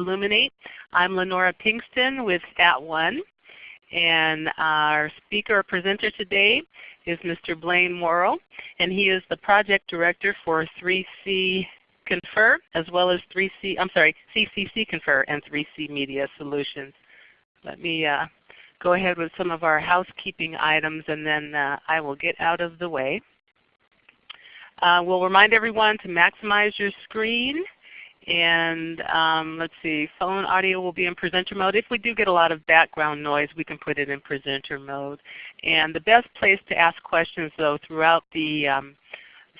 Elluminate. I'm Lenora Pinkston with Stat @ONE. And our speaker or presenter today is Mr. Blaine Morrow, and he is the project director for 3C Confer, as well as 3C, I'm sorry, CCC Confer and 3C Media Solutions. Let me uh, go ahead with some of our housekeeping items and then uh, I will get out of the way. Uh, we'll remind everyone to maximize your screen and um, let's see, phone audio will be in presenter mode. If we do get a lot of background noise, we can put it in presenter mode. And the best place to ask questions though throughout the um,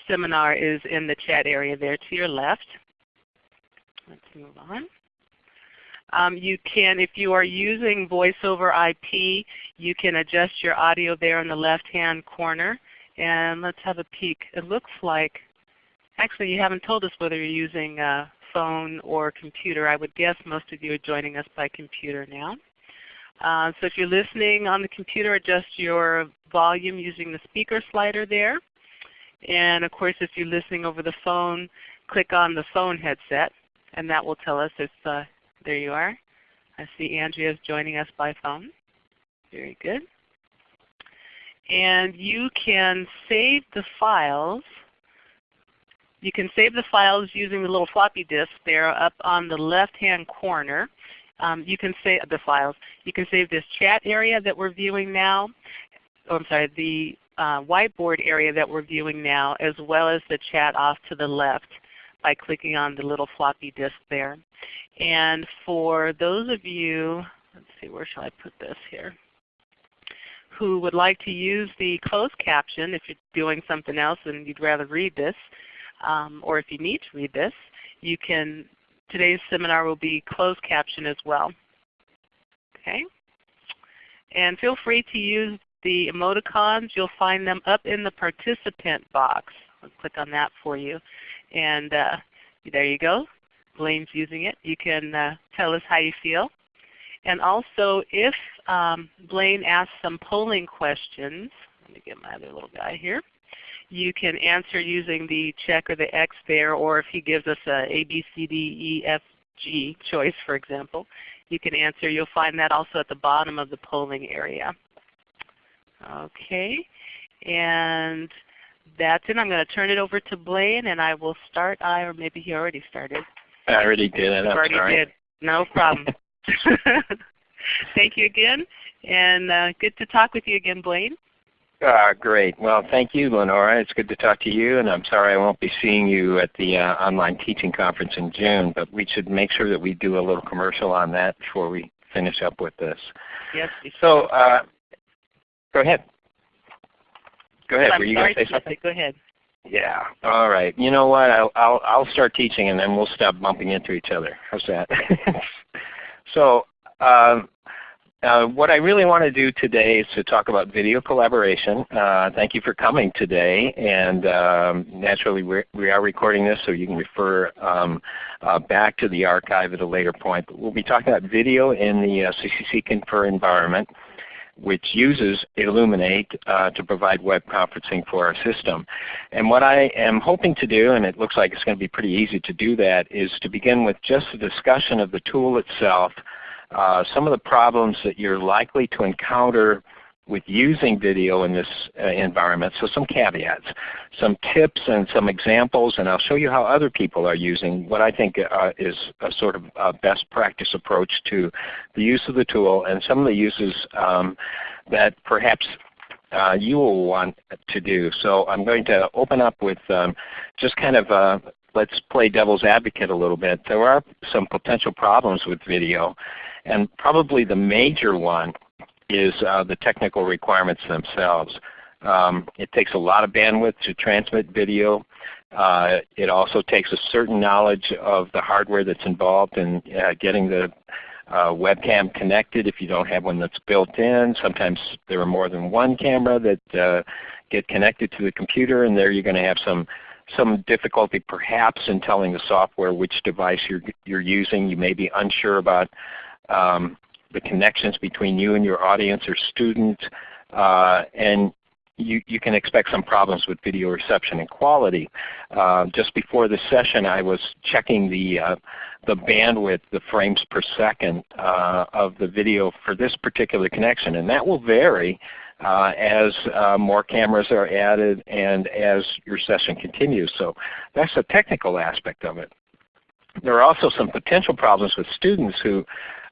seminar is in the chat area there to your left. Let's move on. Um, you can, if you are using voice over IP, you can adjust your audio there in the left-hand corner. And let's have a peek. It looks like, actually you haven't told us whether you're using uh, phone or computer. I would guess most of you are joining us by computer now. Uh, so if you're listening on the computer, adjust your volume using the speaker slider there. And of course if you're listening over the phone, click on the phone headset and that will tell us if, uh, there you are. I see Andrea is joining us by phone. Very good. And you can save the files you can save the files using the little floppy disk there up on the left-hand corner. Um, you can save the files. You can save this chat area that we're viewing now. Oh, I'm sorry, the uh, whiteboard area that we're viewing now, as well as the chat off to the left by clicking on the little floppy disk there. And for those of you, let's see, where shall I put this here? who would like to use the closed caption if you're doing something else and you'd rather read this, um, or if you need to read this, you can, today's seminar will be closed caption as well. Okay? And feel free to use the emoticons. You'll find them up in the participant box. I'll click on that for you. And uh, there you go. Blaine's using it. You can uh, tell us how you feel. And also if um, Blaine asks some polling questions, let me get my other little guy here you can answer using the check or the X there, or if he gives us a A, B, C, D, E, F, G choice, for example, you can answer. You'll find that also at the bottom of the polling area. Okay, and that's it. I'm going to turn it over to Blaine, and I will start. I or maybe he already started. I already did. I'm already sorry. did. No problem. Thank you again, and uh, good to talk with you again, Blaine. Uh, great. Well, thank you, Lenora. It's good to talk to you, and I'm sorry I won't be seeing you at the uh, online teaching conference in June, but we should make sure that we do a little commercial on that before we finish up with this. Yes. So, uh, go ahead. Go ahead. I'm Were you going to say something? Go ahead. Yeah. All right. You know what? I'll, I'll, I'll start teaching, and then we'll stop bumping into each other. How's that? so, um, uh, what I really want to do today is to talk about video collaboration. Uh, thank you for coming today. And um, naturally we're, we are recording this so you can refer um, uh, back to the archive at a later point. But we'll be talking about video in the CCC uh, Confer environment which uses Elluminate uh, to provide web conferencing for our system. And what I am hoping to do, and it looks like it's going to be pretty easy to do that, is to begin with just a discussion of the tool itself, uh, some of the problems that you're likely to encounter with using video in this uh, environment. So some caveats, some tips and some examples, and I'll show you how other people are using what I think uh, is a sort of a best practice approach to the use of the tool and some of the uses um, that perhaps uh, you will want to do. So I'm going to open up with um, just kind of uh, let's play devil's advocate a little bit. There are some potential problems with video and probably the major one is uh, the technical requirements themselves. Um, it takes a lot of bandwidth to transmit video. Uh, it also takes a certain knowledge of the hardware that's involved in uh, getting the uh, webcam connected if you don't have one that's built in. Sometimes there are more than one camera that uh, get connected to the computer and there you're going to have some some difficulty perhaps in telling the software which device you're, you're using. You may be unsure about um, the connections between you and your audience or student, uh, and you, you can expect some problems with video reception and quality. Uh, just before the session I was checking the, uh, the bandwidth, the frames per second uh, of the video for this particular connection. And that will vary uh, as uh, more cameras are added and as your session continues. So that's the technical aspect of it. There are also some potential problems with students who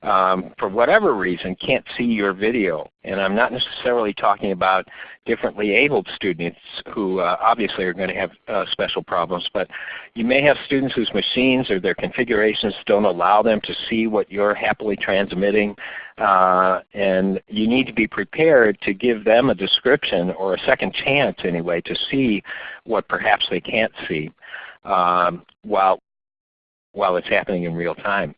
um, for whatever reason can't see your video. And I'm not necessarily talking about differently abled students who uh, obviously are going to have uh, special problems, but you may have students whose machines or their configurations don't allow them to see what you're happily transmitting. Uh, and you need to be prepared to give them a description or a second chance anyway to see what perhaps they can't see um, while, while it's happening in real time.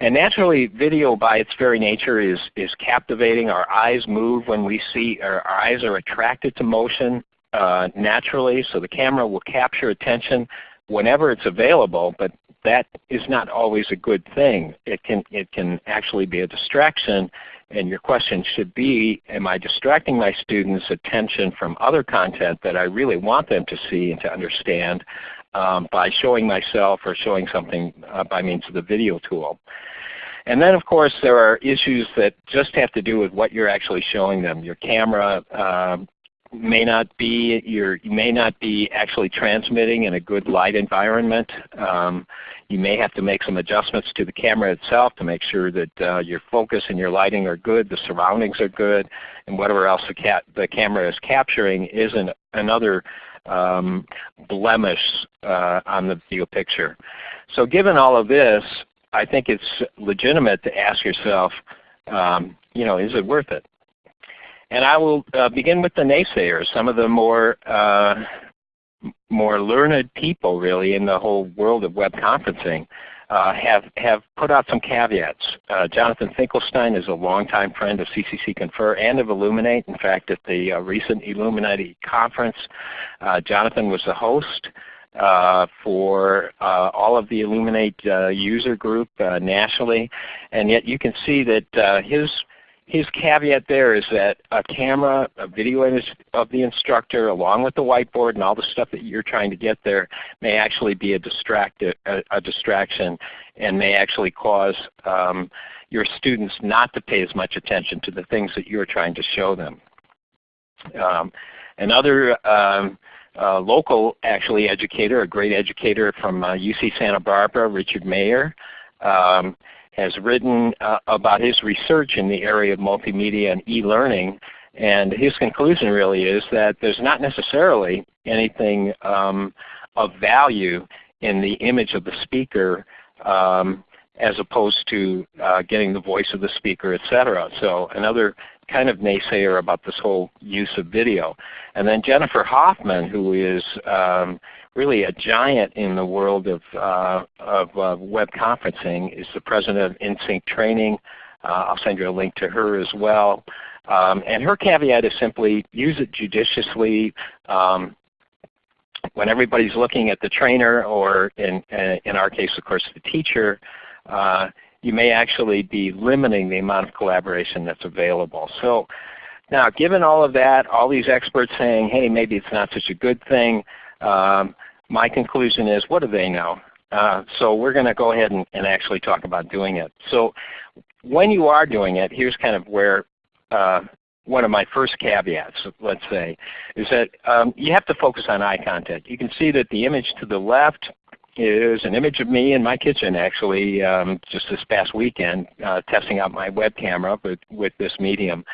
And naturally, video by its very nature is, is captivating. Our eyes move when we see, our eyes are attracted to motion uh, naturally, so the camera will capture attention whenever it's available, but that is not always a good thing. It can, it can actually be a distraction, and your question should be, am I distracting my students' attention from other content that I really want them to see and to understand um, by showing myself or showing something uh, by means of the video tool. And then of course there are issues that just have to do with what you're actually showing them. Your camera uh, may not be you may not be actually transmitting in a good light environment. Um, you may have to make some adjustments to the camera itself to make sure that uh, your focus and your lighting are good, the surroundings are good, and whatever else the, the camera is capturing is not another um, blemish uh, on the video picture. So given all of this, I think it's legitimate to ask yourself, um, you know, is it worth it? And I will uh, begin with the naysayers, some of the more uh, more learned people really in the whole world of web conferencing uh, have, have put out some caveats. Uh, Jonathan Finkelstein is a longtime friend of CCC Confer and of Elluminate. In fact, at the uh, recent Elluminate conference, uh, Jonathan was the host. Uh, for uh, all of the Elluminate uh, user group uh, nationally. And yet you can see that uh, his his caveat there is that a camera, a video of the instructor along with the whiteboard and all the stuff that you're trying to get there may actually be a, distract, a, a distraction and may actually cause um, your students not to pay as much attention to the things that you're trying to show them. Um, another um, uh, local actually educator, a great educator from uh, UC Santa Barbara, Richard Mayer, um, has written uh, about his research in the area of multimedia and e-learning. And his conclusion really is that there's not necessarily anything um, of value in the image of the speaker um, as opposed to uh, getting the voice of the speaker, etc. So another kind of naysayer about this whole use of video. And then Jennifer Hofmann, who is um, really a giant in the world of, uh, of uh, web conferencing, is the president of InSync Training. Uh, I'll send you a link to her as well. Um, and her caveat is simply use it judiciously. Um, when everybody's looking at the trainer or in, in our case of course the teacher, uh, you may actually be limiting the amount of collaboration that's available. So now given all of that, all these experts saying, hey, maybe it's not such a good thing, um, my conclusion is what do they know? Uh, so we're going to go ahead and, and, actually talk about doing it. So when you are doing it, here's kind of where uh, one of my first caveats, let's say, is that um, you have to focus on eye contact. You can see that the image to the left is an image of me in my kitchen actually um, just this past weekend uh, testing out my web camera with, with this medium.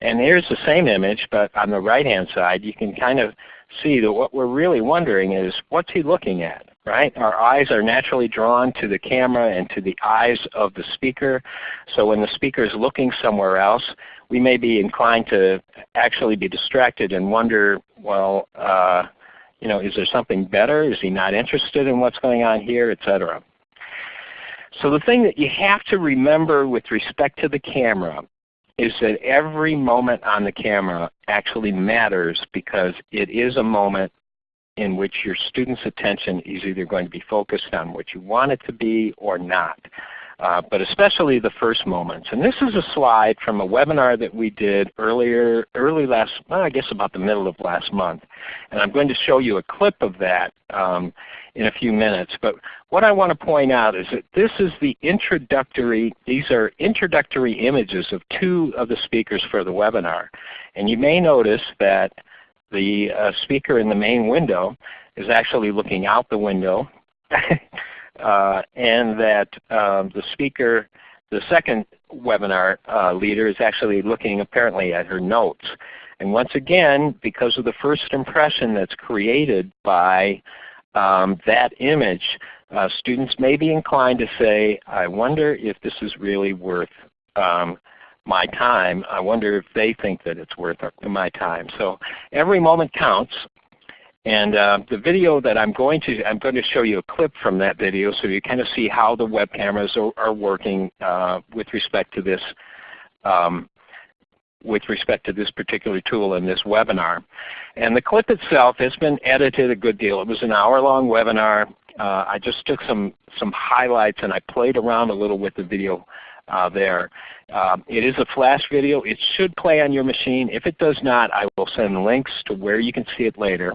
And here's the same image, but on the right hand side you can kind of see that what we're really wondering is what's he looking at? Right? Our eyes are naturally drawn to the camera and to the eyes of the speaker. So when the speaker is looking somewhere else, we may be inclined to actually be distracted and wonder, well, uh, you know, is there something better? Is he not interested in what's going on here, etc. So the thing that you have to remember with respect to the camera is that every moment on the camera actually matters because it is a moment in which your student's attention is either going to be focused on what you want it to be or not. Uh, but especially the first moments. And this is a slide from a webinar that we did earlier, early last, well, I guess about the middle of last month. And I'm going to show you a clip of that um, in a few minutes. But what I want to point out is that this is the introductory, these are introductory images of two of the speakers for the webinar. And you may notice that the uh, speaker in the main window is actually looking out the window and that um, the speaker, the second webinar uh, leader is actually looking apparently at her notes. And once again, because of the first impression that's created by um, that image, uh, students may be inclined to say, I wonder if this is really worth um, my time. I wonder if they think that it's worth my time. So every moment counts and uh, the video that I'm going to, I'm going to show you a clip from that video so you kind of see how the web cameras are, are working uh, with respect to this um, with respect to this particular tool in this webinar. And the clip itself has been edited a good deal. It was an hour-long webinar. Uh, I just took some, some highlights and I played around a little with the video uh, there. Um, it is a flash video. It should play on your machine. If it does not, I will send links to where you can see it later.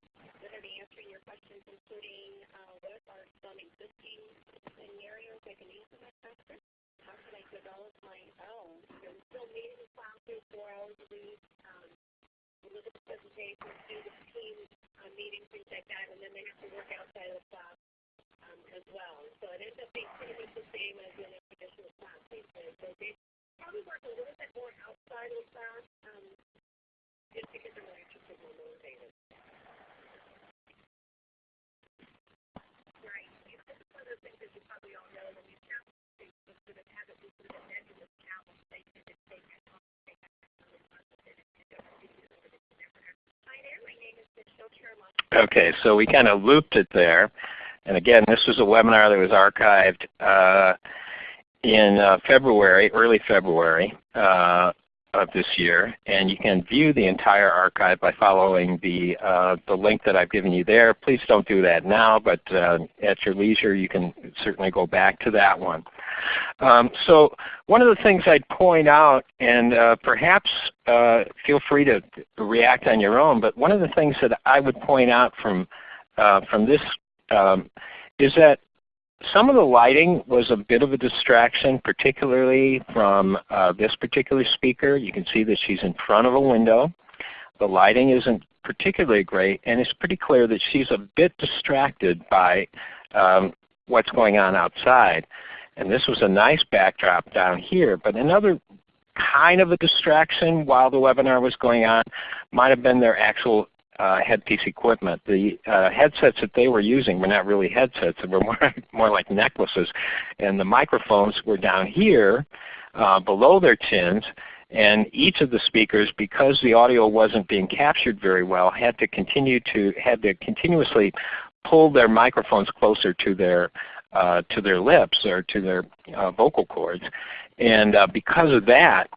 We're going to be answering your questions including uh, what are some existing scenarios I can use in my classroom? How can I develop my own? We're still meeting in classes four hours a week. Um, look at the presentations, do the team uh, meetings, things like that, and then they have to work outside of the class um, as well. So it ends up being pretty much the same as in a traditional class. So they probably work a little bit more outside of the class um, just because they're more interested and more motivated. Right. This is one of the Okay, so we kind of looped it there. And again, this was a webinar that was archived uh, in uh, February, early February. Uh, of this year. And you can view the entire archive by following the, uh, the link that I've given you there. Please don't do that now, but uh, at your leisure you can certainly go back to that one. Um, so one of the things I'd point out, and uh, perhaps uh, feel free to react on your own, but one of the things that I would point out from, uh, from this um, is that some of the lighting was a bit of a distraction, particularly from uh, this particular speaker. You can see that she's in front of a window. The lighting isn't particularly great, and it's pretty clear that she's a bit distracted by um, what's going on outside. And this was a nice backdrop down here, but another kind of a distraction while the webinar was going on might have been their actual uh, headpiece equipment. The uh, headsets that they were using were not really headsets. They were more, more like necklaces. And the microphones were down here uh, below their chins. And each of the speakers, because the audio wasn't being captured very well, had to continue to had to continuously pull their microphones closer to their uh, to their lips or to their uh, vocal cords. And uh, because of that,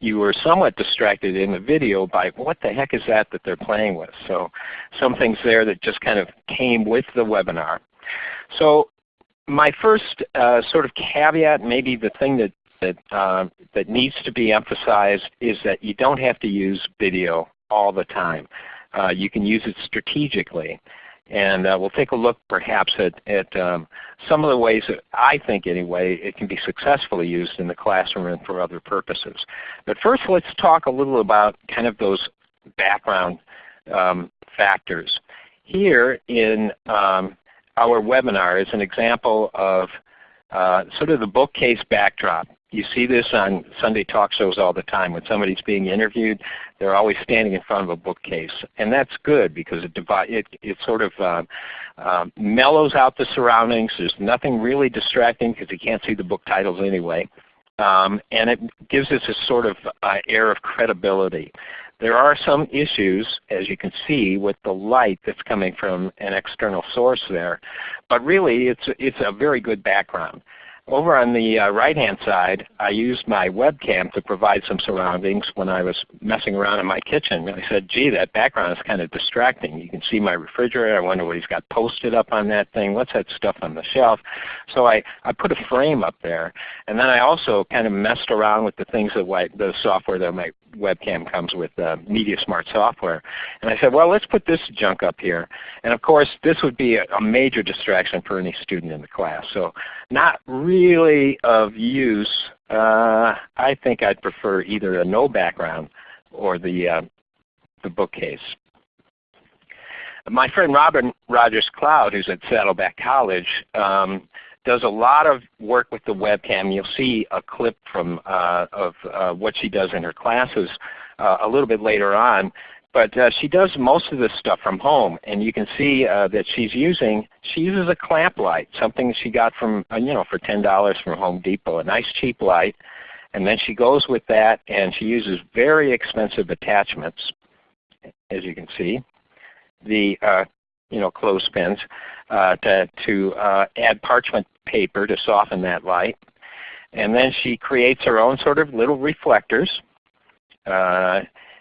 you were somewhat distracted in the video by what the heck is that that they're playing with. So some things there that just kind of came with the webinar. So my first uh, sort of caveat, maybe the thing that that, uh, that needs to be emphasized is that you don't have to use video all the time. Uh, you can use it strategically. And uh, we'll take a look perhaps at, at um, some of the ways that I think anyway it can be successfully used in the classroom and for other purposes. But first let's talk a little about kind of those background um, factors. Here in um, our webinar is an example of uh, sort of the bookcase backdrop. You see this on Sunday talk shows all the time. When somebody's being interviewed, they're always standing in front of a bookcase. And that's good because it, it, it sort of uh, uh, mellows out the surroundings. There's nothing really distracting because you can't see the book titles anyway. um, and it gives us a sort of uh, air of credibility. There are some issues, as you can see, with the light that's coming from an external source there, but really it's, it's a very good background. Over on the uh, right-hand side, I used my webcam to provide some surroundings when I was messing around in my kitchen. I said, gee, that background is kind of distracting. You can see my refrigerator. I wonder what he's got posted up on that thing. What's that stuff on the shelf? So I, I put a frame up there. And then I also kind of messed around with the things that the software that my webcam comes with, uh, MediaSmart software. And I said, well, let's put this junk up here. And of course, this would be a, a major distraction for any student in the class. So not really of use. Uh, I think I'd prefer either a no background or the, uh, the bookcase. My friend Robin Rogers Cloud, who's at Saddleback College, um, does a lot of work with the webcam. You'll see a clip from uh, of uh, what she does in her classes uh, a little bit later on. But uh, she does most of this stuff from home, and you can see uh, that she's using she uses a clamp light, something she got from uh, you know for ten dollars from Home Depot, a nice cheap light, and then she goes with that, and she uses very expensive attachments, as you can see. The you know, clothespins uh, to, to uh, add parchment paper to soften that light. And then she creates her own sort of little reflectors. Uh,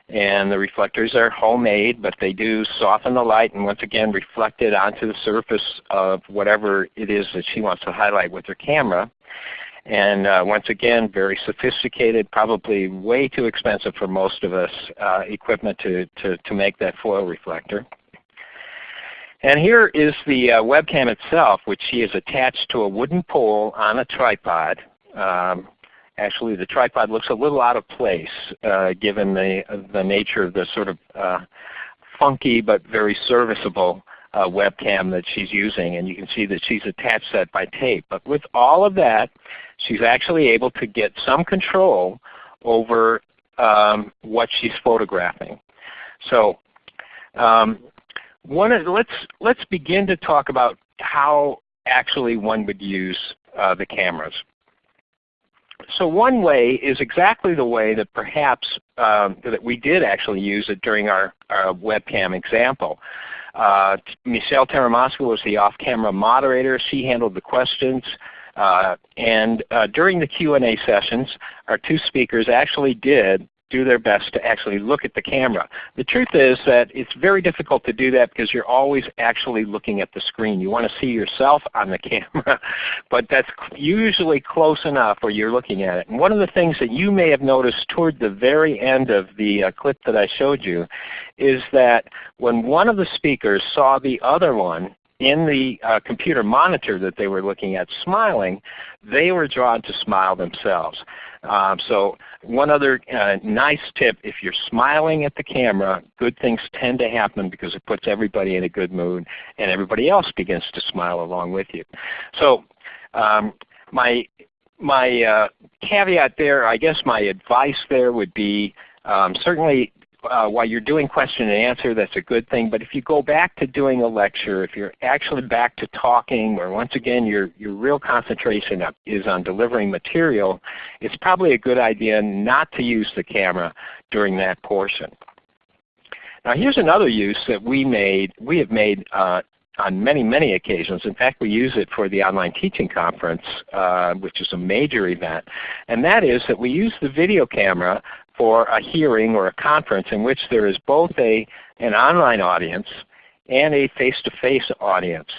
and the reflectors are homemade, but they do soften the light and once again reflect it onto the surface of whatever it is that she wants to highlight with her camera. And uh, once again, very sophisticated, probably way too expensive for most of us, uh, equipment to, to, to make that foil reflector. And here is the uh, webcam itself, which she has attached to a wooden pole on a tripod. Um, actually, the tripod looks a little out of place uh, given the, the nature of the sort of uh, funky but very serviceable uh, webcam that she's using. And you can see that she's attached that by tape. But with all of that, she's actually able to get some control over um, what she's photographing. So um, one let's, let's begin to talk about how actually one would use uh, the cameras. So one way is exactly the way that perhaps um, that we did actually use it during our, our webcam example. Uh, Michelle Taramasco was the off-camera moderator. She handled the questions. Uh, and uh, during the Q&A sessions, our two speakers actually did do their best to actually look at the camera. The truth is that it's very difficult to do that because you're always actually looking at the screen. You want to see yourself on the camera, but that's usually close enough where you're looking at it. And one of the things that you may have noticed toward the very end of the uh, clip that I showed you is that when one of the speakers saw the other one in the uh, computer monitor that they were looking at smiling, they were drawn to smile themselves. Um, so one other uh, nice tip, if you're smiling at the camera, good things tend to happen because it puts everybody in a good mood and everybody else begins to smile along with you. So um, my, my uh, caveat there, I guess my advice there would be um, certainly uh, while you're doing question and answer, that's a good thing. But if you go back to doing a lecture, if you're actually back to talking, where once again your, your real concentration is on delivering material, it's probably a good idea not to use the camera during that portion. Now here's another use that we made, we have made uh, on many, many occasions. In fact, we use it for the online teaching conference, uh, which is a major event. And that is that we use the video camera for a hearing or a conference in which there is both a, an online audience and a face-to-face -face audience.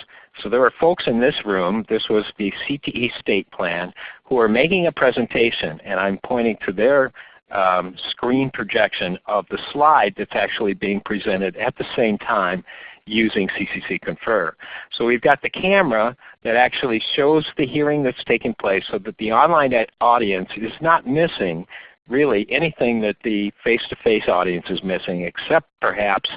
So there are folks in this room, this was the CTE state plan, who are making a presentation and I'm pointing to their um, screen projection of the slide that's actually being presented at the same time using CCC Confer. So we've got the camera that actually shows the hearing that's taking place so that the online audience is not missing really anything that the face-to-face -face audience is missing except perhaps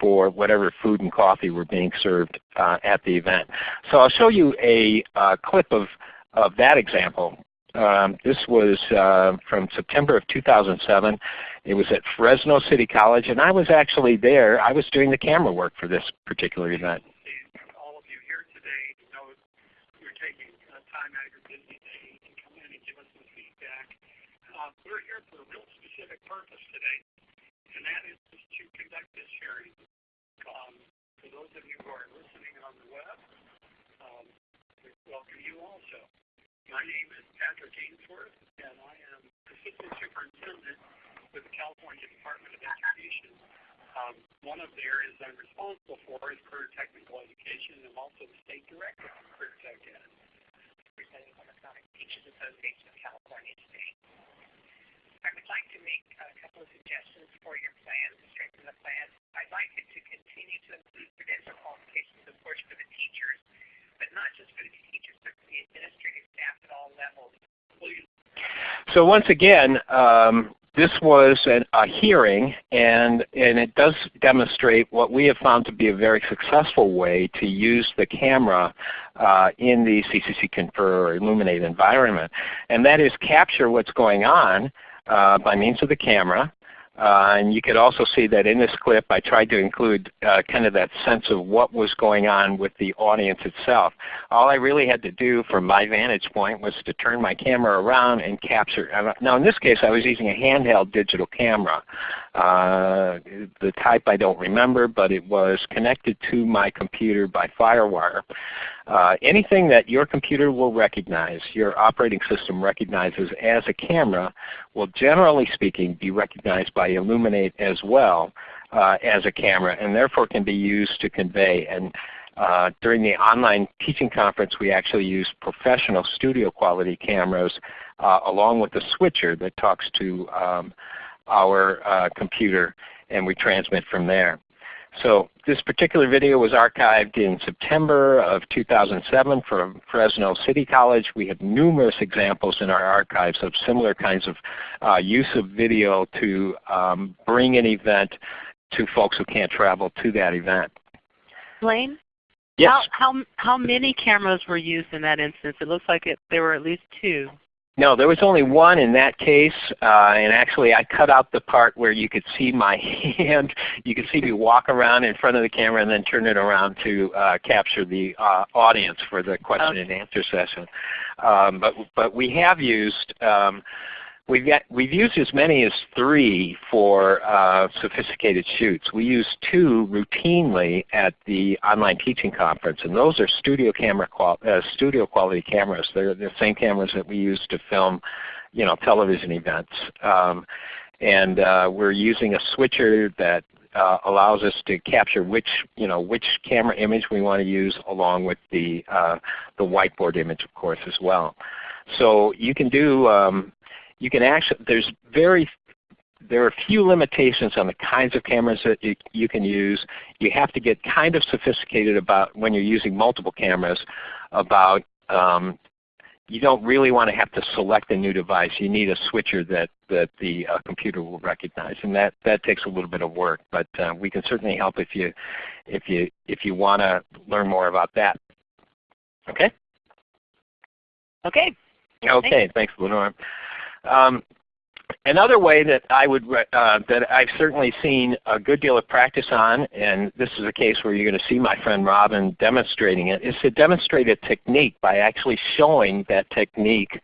for whatever food and coffee were being served uh, at the event. So I'll show you a uh, clip of, of that example. Um, this was uh, from September of 2007. It was at Fresno City College, and I was actually there. I was doing the camera work for this particular event. All of you here today know you're taking time out of your busy day to come in and give us some feedback purpose today, and that is to conduct this hearing. Um, for those of you who are listening on the web, um, we welcome you also. My name is Patrick Ainsworth, and I am Assistant Superintendent with the California Department of Education. Um, one of the areas I'm responsible for is career technical education, and I'm also the State Director of Career Tech Ed. Representing Electronic Teachers Association of California State. I would like to make a couple of suggestions for your plan, to strengthen the plan. I'd like it to continue to include credential qualifications, of course, for the teachers, but not just for the teachers, but for the administrative staff at all levels. So once again, um, this was an, a hearing, and, and it does demonstrate what we have found to be a very successful way to use the camera uh, in the CCC Confer or Elluminate environment. And that is capture what's going on by means of the camera. Uh, and you could also see that in this clip I tried to include uh, kind of that sense of what was going on with the audience itself. All I really had to do from my vantage point was to turn my camera around and capture. Now in this case I was using a handheld digital camera. Uh, the type I don't remember, but it was connected to my computer by FireWire. Uh, anything that your computer will recognize, your operating system recognizes as a camera, will generally speaking be recognized by Elluminate as well uh, as a camera, and therefore can be used to convey. And uh, during the online teaching conference, we actually used professional studio quality cameras uh, along with a switcher that talks to um, our uh, computer and we transmit from there. So this particular video was archived in September of 2007 from Fresno City College. We have numerous examples in our archives of similar kinds of uh, use of video to um, bring an event to folks who can't travel to that event. Blaine? Yes. How, how, how many cameras were used in that instance? It looks like it, there were at least two. No, there was only one in that case, uh, and actually I cut out the part where you could see my hand. You could see me walk around in front of the camera and then turn it around to uh, capture the uh, audience for the question okay. and answer session. Um, but, but we have used um, We've, got, we've used as many as three for uh, sophisticated shoots. We use two routinely at the online teaching conference, and those are studio camera uh, studio quality cameras. They're the same cameras that we use to film, you know, television events. Um, and uh, we're using a switcher that uh, allows us to capture which you know which camera image we want to use, along with the uh, the whiteboard image, of course, as well. So you can do um, you can actually, there's very, there are few limitations on the kinds of cameras that you, you can use. You have to get kind of sophisticated about when you're using multiple cameras about um, you don't really want to have to select a new device. You need a switcher that, that the uh, computer will recognize, and that, that takes a little bit of work. But uh, we can certainly help if you, if you, if you want to learn more about that. Okay? Okay. Okay, thanks, thanks Lenore. Um, another way that I would uh, that I've certainly seen a good deal of practice on, and this is a case where you're going to see my friend Robin demonstrating it, is to demonstrate a technique by actually showing that technique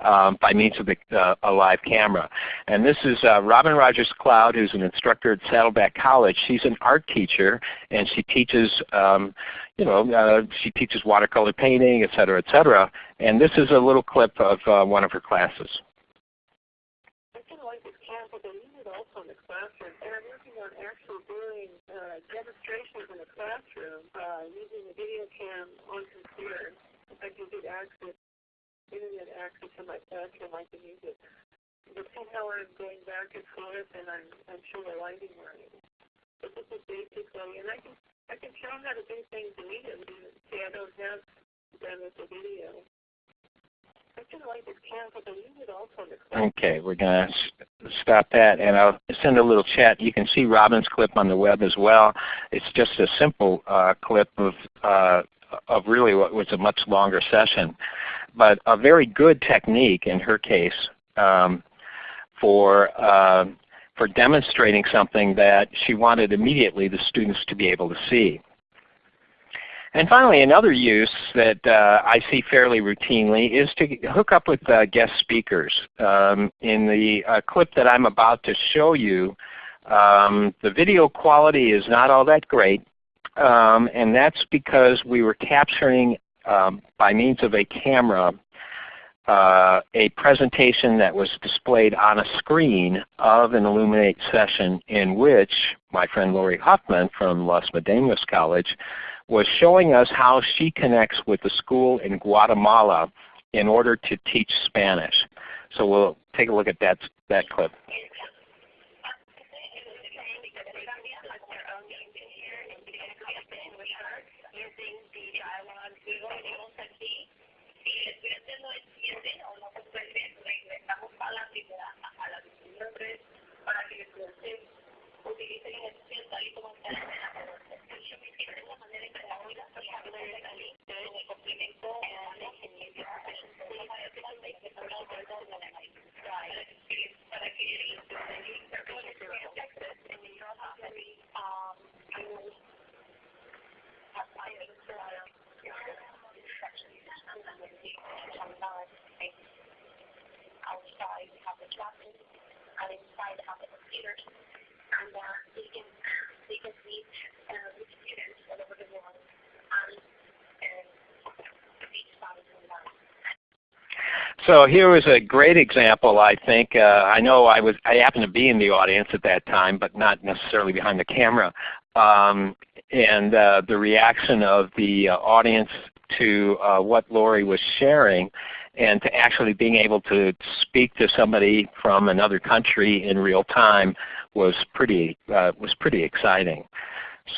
um, by means of the, uh, a live camera. And this is uh, Robin Rogers Cloud, who's an instructor at Saddleback College. She's an art teacher, and she teaches, um, you know, uh, she teaches watercolor painting, et cetera, et cetera. And this is a little clip of uh, one of her classes. Actually doing uh, demonstrations in a classroom uh, using a video cam on computer. I can get access, internet access to my classroom. I can use it. But somehow I'm going back and forth, and I'm I'm sure the lighting right. But this is basically, and I can I can show how to do things immediately. See, I don't have them as a video. Okay, we're going to stop that and I'll send a little chat. You can see Robin's clip on the web as well. It's just a simple uh, clip of, uh, of really what was a much longer session. But a very good technique in her case um, for, uh, for demonstrating something that she wanted immediately the students to be able to see. And finally, another use that uh, I see fairly routinely is to hook up with uh, guest speakers. Um, in the uh, clip that I'm about to show you, um, the video quality is not all that great, um, and that's because we were capturing um, by means of a camera uh, a presentation that was displayed on a screen of an Elluminate session in which my friend Lori Huffman from Los Medanos College was showing us how she connects with the school in Guatemala in order to teach Spanish. So we'll take a look at that, that clip. Outside we have the classes and inside have the computers and uh, they can they can with students all over the world and. So here was a great example, I think. Uh, I know I was I happened to be in the audience at that time, but not necessarily behind the camera. Um, and uh, the reaction of the uh, audience to uh, what Lori was sharing and to actually being able to speak to somebody from another country in real time was pretty, uh, was pretty exciting.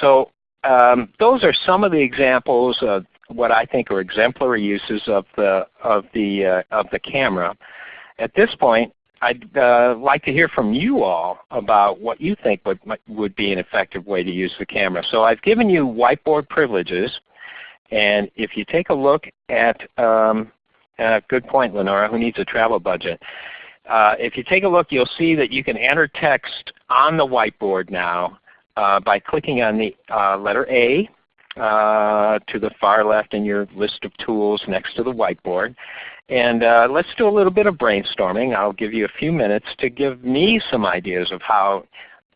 So um, those are some of the examples of what I think are exemplary uses of the, of the, uh, of the camera. At this point, I'd uh, like to hear from you all about what you think would, would be an effective way to use the camera. So I've given you whiteboard privileges. And if you take a look at, um, uh, good point Lenora, who needs a travel budget? Uh, if you take a look, you'll see that you can enter text on the whiteboard now uh, by clicking on the uh, letter A to the far left in your list of tools next to the whiteboard. And uh, let's do a little bit of brainstorming. I'll give you a few minutes to give me some ideas of how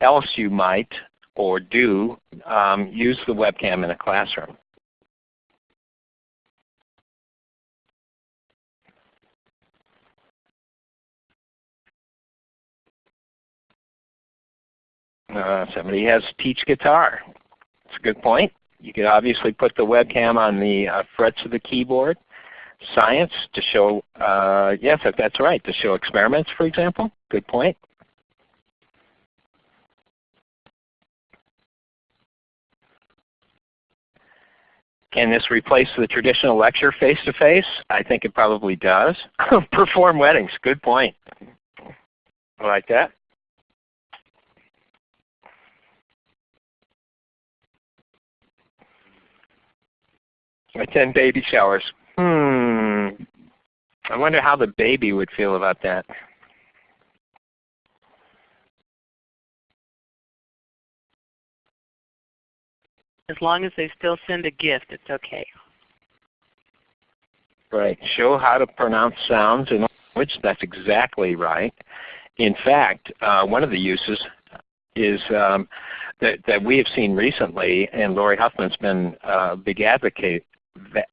else you might or do um, use the webcam in a classroom. Uh, somebody has teach guitar. That's a good point. You could obviously put the webcam on the uh, frets of the keyboard. Science to show, uh, yes, that's right, to show experiments, for example. Good point. Can this replace the traditional lecture face-to-face? -face? I think it probably does. Perform weddings, good point. I like that. Attend baby showers. Hmm. I wonder how the baby would feel about that. As long as they still send a gift, it's okay. Right. Show how to pronounce sounds in language. That's exactly right. In fact, uh, one of the uses is um, that, that we have seen recently, and Lori Huffman's been a big advocate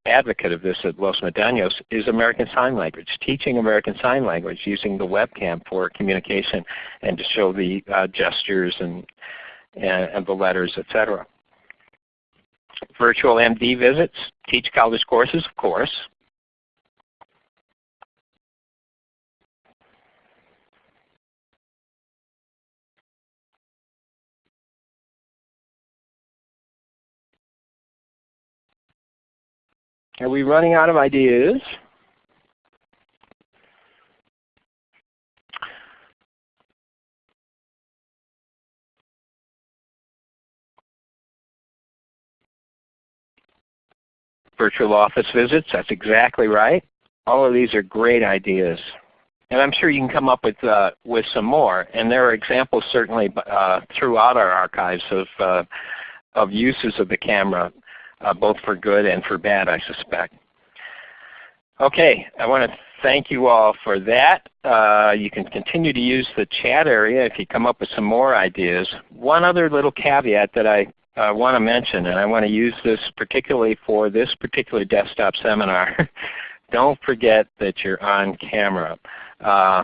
advocate of this at Los Medanos is American Sign Language, teaching American Sign Language using the webcam for communication and to show the uh, gestures and, and, and, the letters, etc. Virtual MD visits, teach college courses, of course. Are we running out of ideas? Virtual office visits, that's exactly right. All of these are great ideas. And I'm sure you can come up with, uh, with some more. And there are examples certainly uh, throughout our archives of, uh, of uses of the camera uh, both for good and for bad, I suspect. Okay, I want to thank you all for that. Uh, you can continue to use the chat area if you come up with some more ideas. One other little caveat that I uh, want to mention, and I want to use this particularly for this particular desktop seminar. Don't forget that you're on camera. Uh,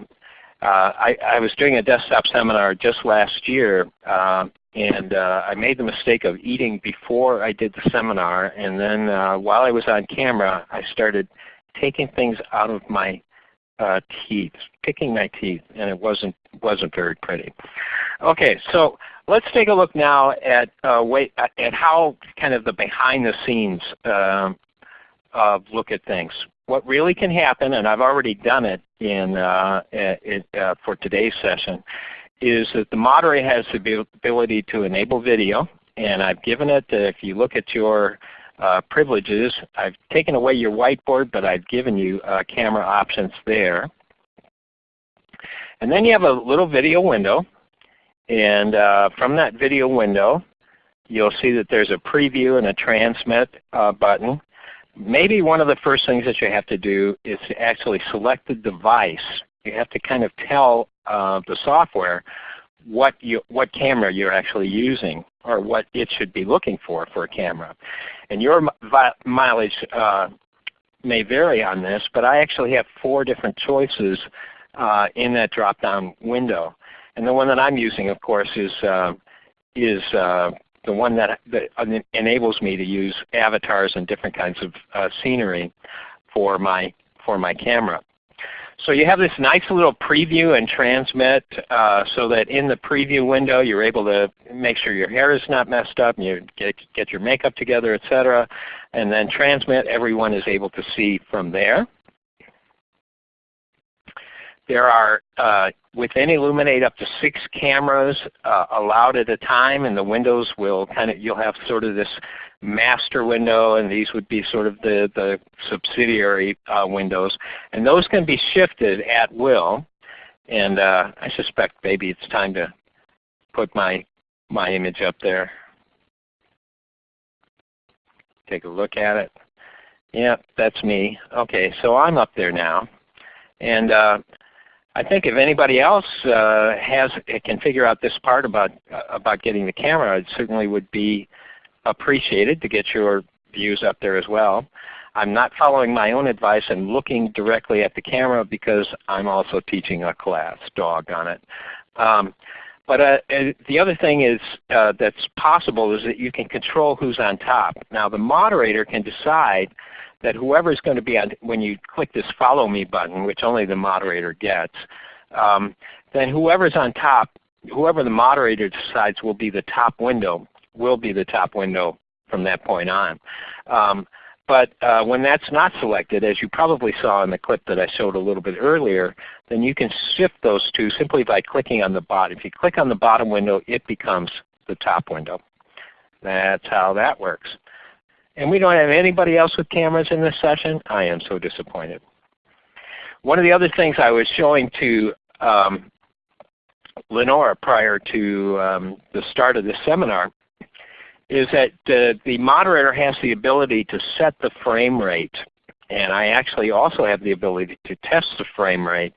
uh, I, I, was doing a desktop seminar just last year, uh, and uh, I made the mistake of eating before I did the seminar, and then uh, while I was on camera, I started taking things out of my uh, teeth, picking my teeth, and it wasn't wasn't very pretty. Okay, so let's take a look now at uh, wait, at how kind of the behind the scenes uh, look at things. What really can happen, and I've already done it in uh, it, uh, for today's session, is that the moderator has the ability to enable video, and I've given it. if you look at your uh, privileges. I've taken away your whiteboard, but I've given you uh, camera options there. And then you have a little video window. And uh, from that video window, you'll see that there's a preview and a transmit uh, button. Maybe one of the first things that you have to do is to actually select the device. You have to kind of tell uh, the software what, you, what camera you're actually using or what it should be looking for for a camera. And your mileage uh, may vary on this, but I actually have four different choices uh, in that drop-down window. And the one that I'm using, of course, is, uh, is uh, the one that, that, enables me to use avatars and different kinds of uh, scenery for my, for my camera. So you have this nice little preview and transmit uh, so that in the preview window you're able to make sure your hair is not messed up and you get, get your makeup together, etc. And then transmit, everyone is able to see from there. There are, uh, within Elluminate up to six cameras uh, allowed at a time, and the windows will kind of, you'll have sort of this master window, and these would be sort of the, the subsidiary uh, windows. And those can be shifted at will. And uh, I suspect maybe it's time to put my, my image up there. Take a look at it. Yep, that's me. Okay, so I'm up there now. And uh, I think if anybody else uh, has can figure out this part about uh, about getting the camera, it certainly would be appreciated to get your views up there as well. I'm not following my own advice and looking directly at the camera because I'm also teaching a class, doggone it. Um, but uh, the other thing is uh, that's possible is that you can control who's on top. Now the moderator can decide that whoever is going to be on, when you click this follow me button, which only the moderator gets, um, then whoever's on top, whoever the moderator decides will be the top window will be the top window from that point on. Um, but uh, when that's not selected, as you probably saw in the clip that I showed a little bit earlier, then you can shift those two simply by clicking on the bottom. If you click on the bottom window, it becomes the top window. That's how that works. And we don't have anybody else with cameras in this session. I am so disappointed. One of the other things I was showing to um, Lenore prior to um, the start of this seminar is that the moderator has the ability to set the frame rate. And I actually also have the ability to test the frame rate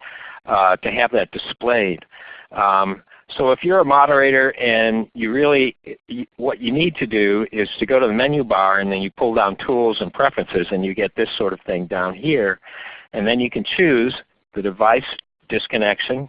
uh, to have that displayed. Um, so if you're a moderator and you really, what you need to do is to go to the menu bar and then you pull down Tools and Preferences and you get this sort of thing down here. And then you can choose the device disconnection,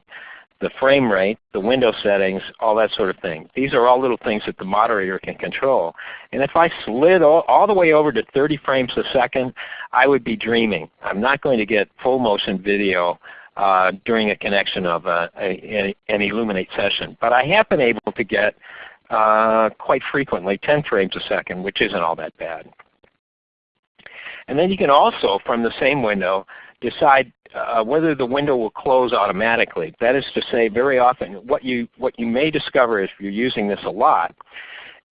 the frame rate, the window settings, all that sort of thing. These are all little things that the moderator can control. And if I slid all, all, the way over to 30 frames a second, I would be dreaming. I'm not going to get full motion video uh, during a connection of a, a, an Elluminate session. But I have been able to get uh, quite frequently 10 frames a second, which isn't all that bad. And then you can also, from the same window, decide uh, whether the window will close automatically. That is to say, very often what you, what you may discover if you're using this a lot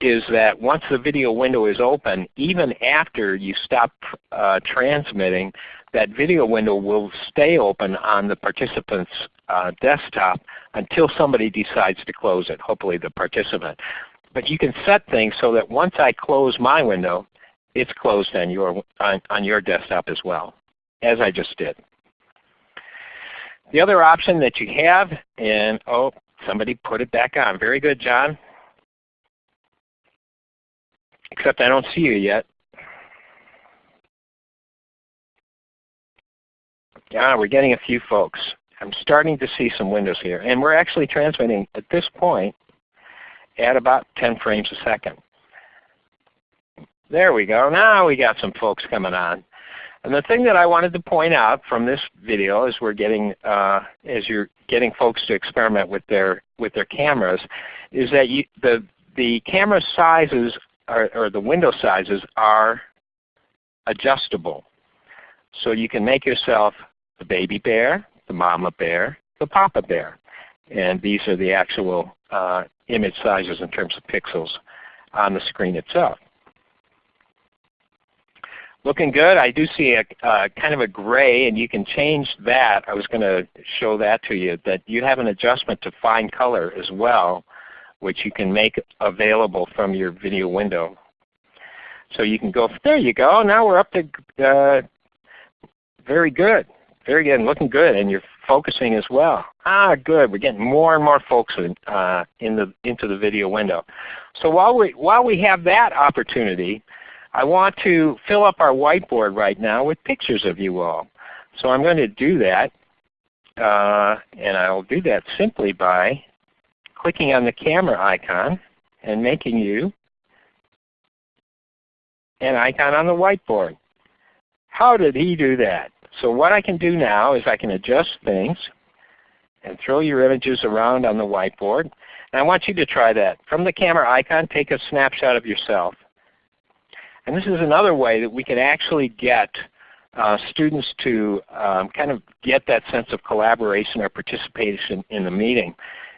is that once the video window is open, even after you stop uh, transmitting, that video window will stay open on the participant's uh, desktop until somebody decides to close it, hopefully the participant. But you can set things so that once I close my window, it's closed on your, on, on your desktop as well, as I just did. The other option that you have, and oh, somebody put it back on. Very good, John. Except I don't see you yet. Yeah, we're getting a few folks. I'm starting to see some windows here. And we're actually transmitting at this point at about 10 frames a second. There we go. Now we got some folks coming on. And the thing that I wanted to point out from this video as we're getting uh, as you're getting folks to experiment with their with their cameras is that you, the the camera sizes are, or the window sizes are adjustable. So you can make yourself the baby bear, the mama bear, the papa bear. And these are the actual uh, image sizes in terms of pixels on the screen itself. Looking good. I do see a uh, kind of a gray, and you can change that. I was going to show that to you, that you have an adjustment to fine color as well, which you can make available from your video window. So you can go, there you go. Now we're up to uh, very good. Very good, looking good, and you're focusing as well. Ah, good. We're getting more and more folks in, uh, in the, into the video window. So while we, while we have that opportunity, I want to fill up our whiteboard right now with pictures of you all. So I'm going to do that, uh, and I'll do that simply by clicking on the camera icon and making you an icon on the whiteboard. How did he do that? So what I can do now is I can adjust things and throw your images around on the whiteboard. And I want you to try that. From the camera icon, take a snapshot of yourself. And this is another way that we can actually get uh, students to um, kind of get that sense of collaboration or participation in the meeting,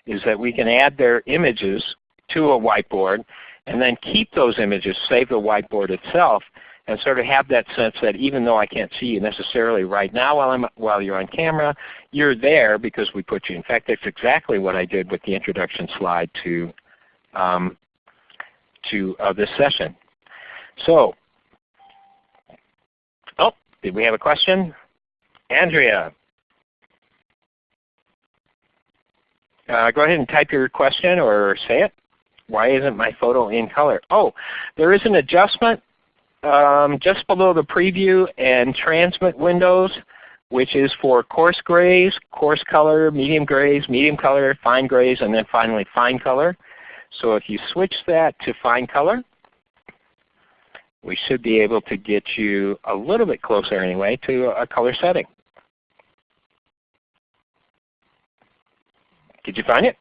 is that we can add their images to a whiteboard and then keep those images, save the whiteboard itself, and sort of have that sense that even though I can't see you necessarily right now while, I'm, while you're on camera, you're there because we put you. In fact, that's exactly what I did with the introduction slide to, um, to uh, this session. So, oh, did we have a question? Andrea. Uh, go ahead and type your question or say it. Why isn't my photo in color? Oh, there is an adjustment um, just below the preview and transmit windows, which is for coarse grays, coarse color, medium grays, medium color, fine grays, and then finally fine color. So if you switch that to fine color, we should be able to get you a little bit closer anyway to a color setting. Did you find it?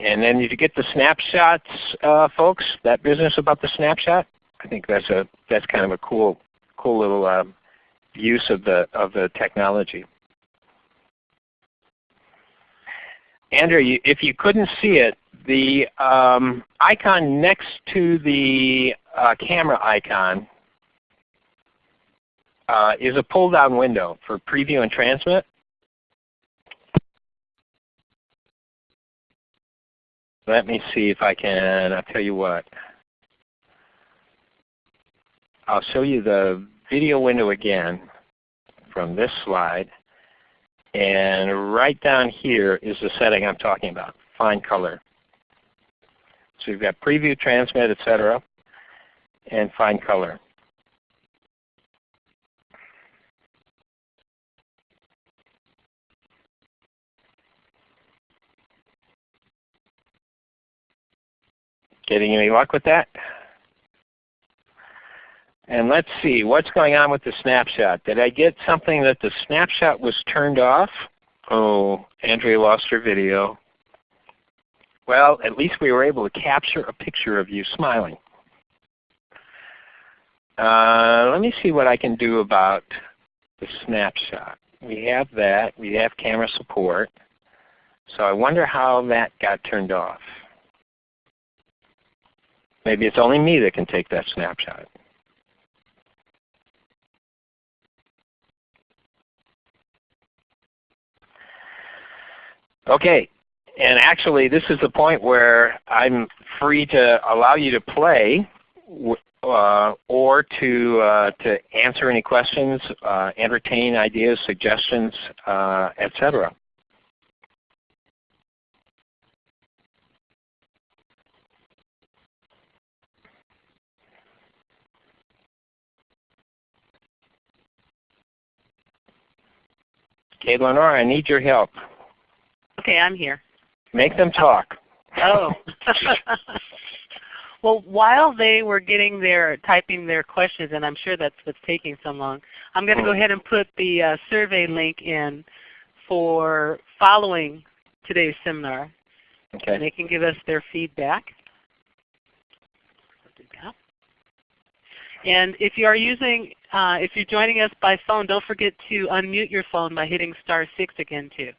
And then if you get the snapshots, uh, folks. That business about the snapshot, I think that's a that's kind of a cool cool little uh, use of the of the technology. Andrew, you, if you couldn't see it, the um, icon next to the uh, camera icon uh, is a pull-down window for preview and transmit. Let me see if I can, I'll tell you what. I'll show you the video window again from this slide. And right down here is the setting I'm talking about, fine color. So you've got preview, transmit, etc., and fine color. Getting any luck with that? And let's see, what's going on with the snapshot? Did I get something that the snapshot was turned off? Oh, Andrea lost her video. Well, at least we were able to capture a picture of you smiling. Uh, let me see what I can do about the snapshot. We have that. We have camera support. So I wonder how that got turned off. Maybe it's only me that can take that snapshot. Okay, and actually this is the point where I'm free to allow you to play uh, or to, uh, to answer any questions, uh, entertain ideas, suggestions, uh, etc. Okay, Lenora, I need your help. Okay, I'm here. Make them talk. Oh. well, while they were getting their typing their questions, and I'm sure that's what's taking so long, I'm going to go ahead and put the uh, survey link in for following today's seminar. Okay. And they can give us their feedback. And if you are using, uh, if you're joining us by phone, don't forget to unmute your phone by hitting star 6 again too.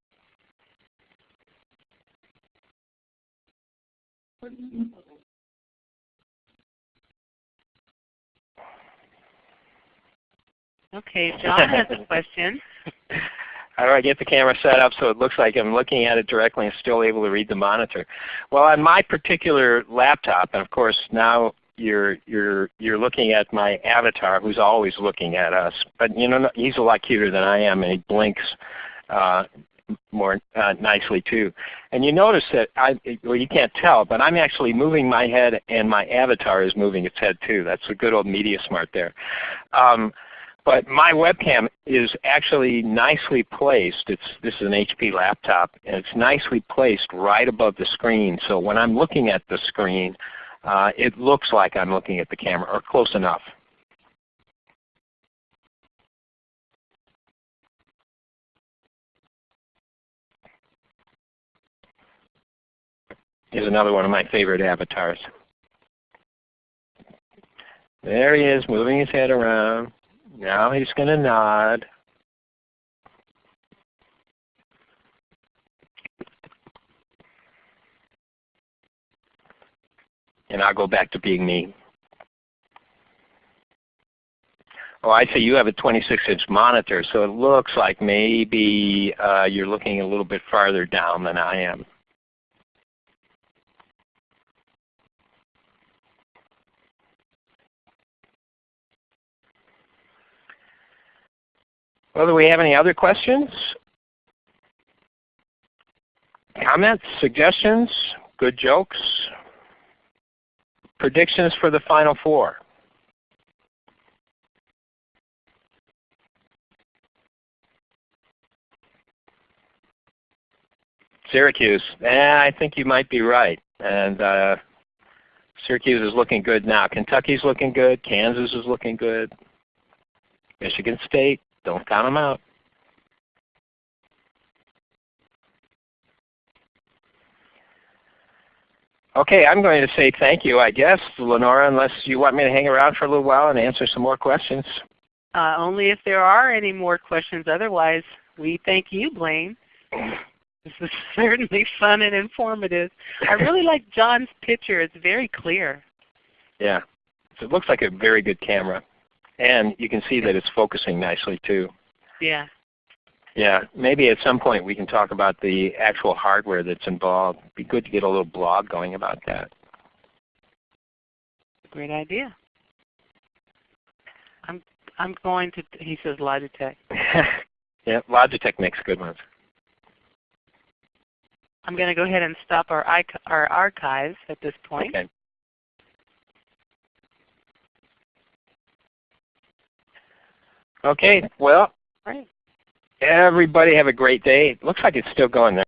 Okay, John has a question. How do I get the camera set up so it looks like I'm looking at it directly and still able to read the monitor? Well, on my particular laptop, and of course now you're you're you're looking at my avatar, who's always looking at us. But you know, he's a lot cuter than I am, and he blinks uh, more uh, nicely too. And you notice that I, well, you can't tell, but I'm actually moving my head, and my avatar is moving its head too. That's a good old media smart there. Um, but my webcam is actually nicely placed. It's, this is an HP laptop, and it's nicely placed right above the screen. So when I'm looking at the screen, uh, it looks like I'm looking at the camera, or close enough. Here's another one of my favorite avatars. There he is, moving his head around. Now he's going to nod. And I'll go back to being me. Oh, I see you have a 26-inch monitor, so it looks like maybe uh, you're looking a little bit farther down than I am. Well, do we have any other questions? Comments, suggestions, good jokes? Predictions for the Final Four? Syracuse. Eh, I think you might be right. And uh, Syracuse is looking good now. Kentucky's looking good. Kansas is looking good. Michigan State, don't count them out. Okay, I'm going to say thank you, I guess, Lenora, unless you want me to hang around for a little while and answer some more questions. Uh, only if there are any more questions. Otherwise, we thank you, Blaine. This is certainly fun and informative. I really like John's picture. It's very clear. Yeah. So it looks like a very good camera. And you can see that it's focusing nicely too. Yeah. Yeah, maybe at some point we can talk about the actual hardware that's involved. It'd be good to get a little blog going about that. Great idea. I'm I'm going to. He says Logitech. yeah, Logitech makes good ones. I'm going to go ahead and stop our our archives at this point. Okay. Okay. Well. Right. Everybody have a great day. It looks like it's still going there.